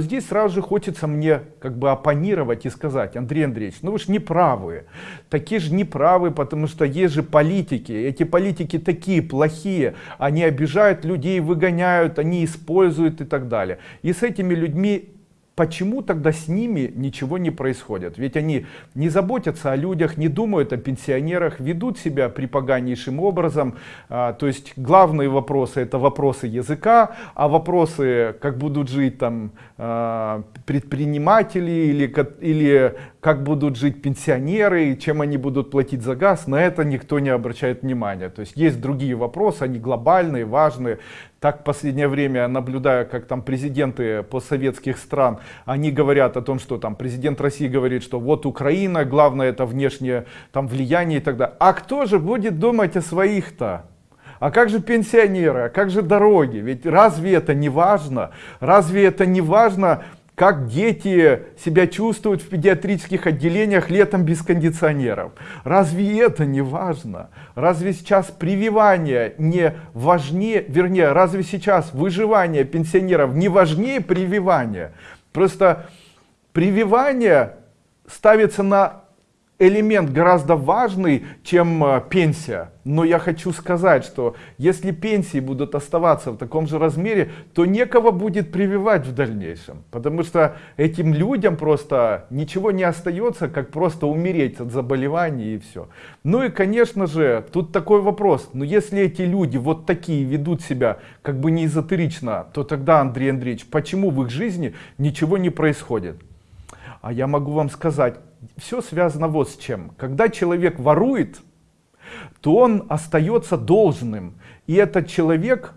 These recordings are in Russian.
Здесь сразу же хочется мне как бы оппонировать и сказать, Андрей Андреевич, ну вы же не правы. Такие же не правы, потому что есть же политики. Эти политики такие плохие. Они обижают людей, выгоняют, они используют и так далее. И с этими людьми почему тогда с ними ничего не происходит? Ведь они не заботятся о людях, не думают о пенсионерах, ведут себя припоганнейшим образом. А, то есть главные вопросы это вопросы языка, а вопросы, как будут жить там а, предприниматели или, или как будут жить пенсионеры, чем они будут платить за газ, на это никто не обращает внимания. То есть есть другие вопросы, они глобальные, важные. Так в последнее время наблюдаю, как там президенты постсоветских стран, они говорят о том, что там президент России говорит, что вот Украина, главное это внешнее там влияние и так далее. А кто же будет думать о своих-то? А как же пенсионеры, а как же дороги? Ведь разве это не важно? Разве это не важно, как дети себя чувствуют в педиатрических отделениях летом без кондиционеров. Разве это не важно? Разве сейчас прививание не важнее, вернее, разве сейчас выживание пенсионеров не важнее прививания? Просто прививание ставится на элемент гораздо важный, чем э, пенсия. Но я хочу сказать, что если пенсии будут оставаться в таком же размере, то некого будет прививать в дальнейшем. Потому что этим людям просто ничего не остается, как просто умереть от заболеваний и все. Ну и конечно же, тут такой вопрос. Но если эти люди вот такие ведут себя как бы не эзотерично, то тогда, Андрей Андреевич, почему в их жизни ничего не происходит? А я могу вам сказать, все связано вот с чем. Когда человек ворует, то он остается должным. И этот человек,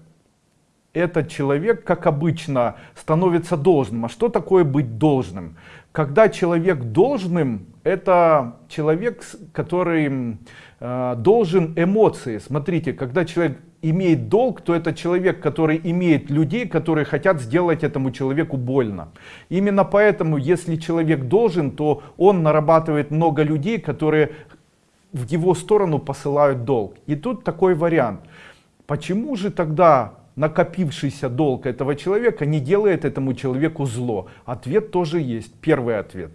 этот человек, как обычно, становится должным. А что такое быть должным? Когда человек должным, это человек, который э, должен эмоции. Смотрите, когда человек имеет долг, то это человек, который имеет людей, которые хотят сделать этому человеку больно. Именно поэтому, если человек должен, то он нарабатывает много людей, которые в его сторону посылают долг. И тут такой вариант. Почему же тогда накопившийся долг этого человека не делает этому человеку зло? Ответ тоже есть. Первый ответ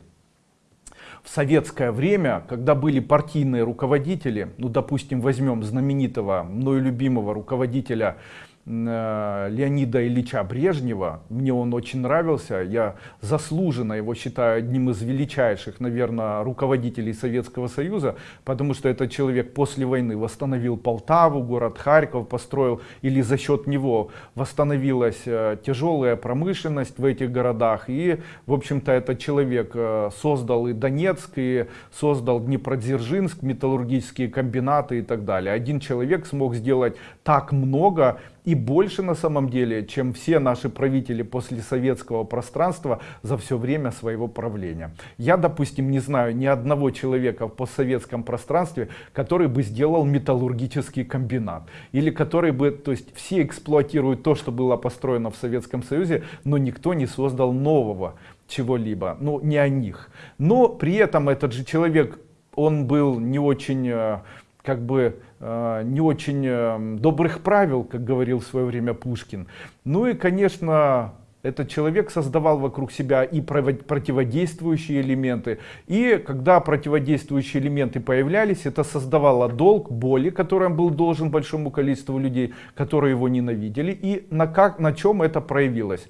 в советское время, когда были партийные руководители, ну, допустим, возьмем знаменитого, мною любимого руководителя Леонида Ильича Брежнева. Мне он очень нравился. Я заслуженно его считаю одним из величайших, наверное, руководителей Советского Союза, потому что этот человек после войны восстановил Полтаву, город Харьков построил, или за счет него восстановилась э, тяжелая промышленность в этих городах. И, в общем-то, этот человек э, создал и Донецк, и создал Днепродзержинск, металлургические комбинаты и так далее. Один человек смог сделать так много, и больше на самом деле, чем все наши правители после советского пространства за все время своего правления. Я, допустим, не знаю ни одного человека в постсоветском пространстве, который бы сделал металлургический комбинат. Или который бы, то есть все эксплуатируют то, что было построено в Советском Союзе, но никто не создал нового чего-либо, ну не о них. Но при этом этот же человек, он был не очень э, как бы э, не очень э, добрых правил, как говорил в свое время Пушкин. Ну и, конечно, этот человек создавал вокруг себя и противодействующие элементы. И когда противодействующие элементы появлялись, это создавало долг, боли, который он был должен большому количеству людей, которые его ненавидели. И на, как, на чем это проявилось?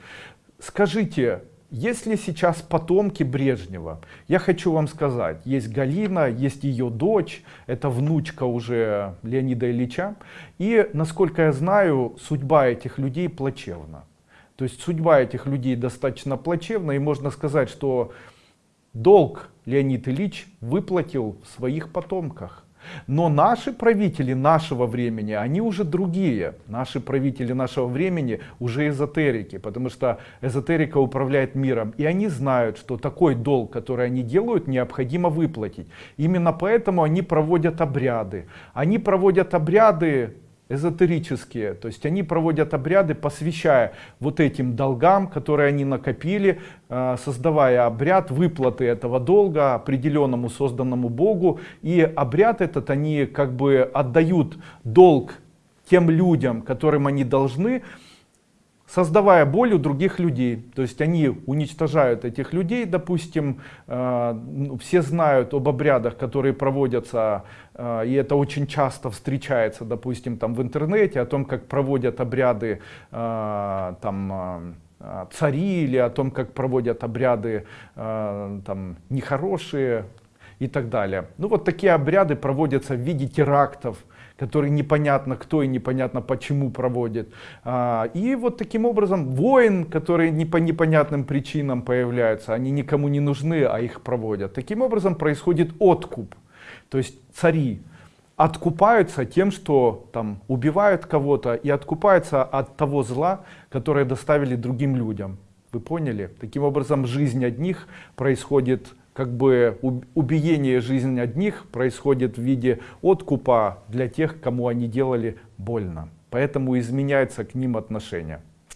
Скажите, если сейчас потомки Брежнева, я хочу вам сказать, есть Галина, есть ее дочь, это внучка уже Леонида Ильича, и, насколько я знаю, судьба этих людей плачевна. То есть судьба этих людей достаточно плачевна, и можно сказать, что долг Леонид Ильич выплатил в своих потомках. Но наши правители нашего времени, они уже другие. Наши правители нашего времени уже эзотерики, потому что эзотерика управляет миром. И они знают, что такой долг, который они делают, необходимо выплатить. Именно поэтому они проводят обряды. Они проводят обряды эзотерические, то есть они проводят обряды, посвящая вот этим долгам, которые они накопили, э, создавая обряд выплаты этого долга определенному созданному Богу, и обряд этот они как бы отдают долг тем людям, которым они должны, создавая боль у других людей. То есть они уничтожают этих людей, допустим, э, ну, все знают об обрядах, которые проводятся, э, и это очень часто встречается, допустим, там в интернете, о том, как проводят обряды э, там, цари, или о том, как проводят обряды там, нехорошие и так далее. Ну вот такие обряды проводятся в виде терактов, который непонятно кто и непонятно почему проводит. А, и вот таким образом воин, которые не по непонятным причинам появляются, они никому не нужны, а их проводят. Таким образом происходит откуп. То есть цари откупаются тем, что там убивают кого-то и откупаются от того зла, которое доставили другим людям. Вы поняли? Таким образом жизнь одних происходит как бы убиение жизни одних происходит в виде откупа для тех, кому они делали больно. Поэтому изменяется к ним отношение.